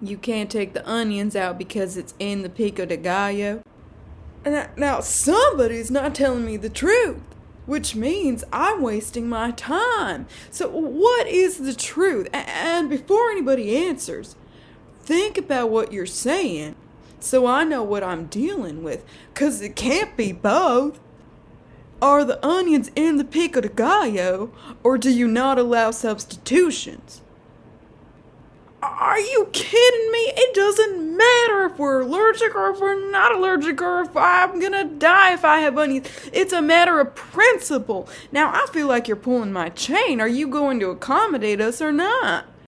You can't take the onions out because it's in the pico de gallo. Now, now somebody's not telling me the truth, which means I'm wasting my time. So, what is the truth? And before anybody answers, think about what you're saying so I know what I'm dealing with, 'cause it can't be both. Are the onions in the pico de gallo, or do you not allow substitutions? Are you kidding me? It doesn't matter if we're allergic or if we're not allergic or if I'm gonna die if I have onions. It's a matter of principle. Now, I feel like you're pulling my chain. Are you going to accommodate us or not?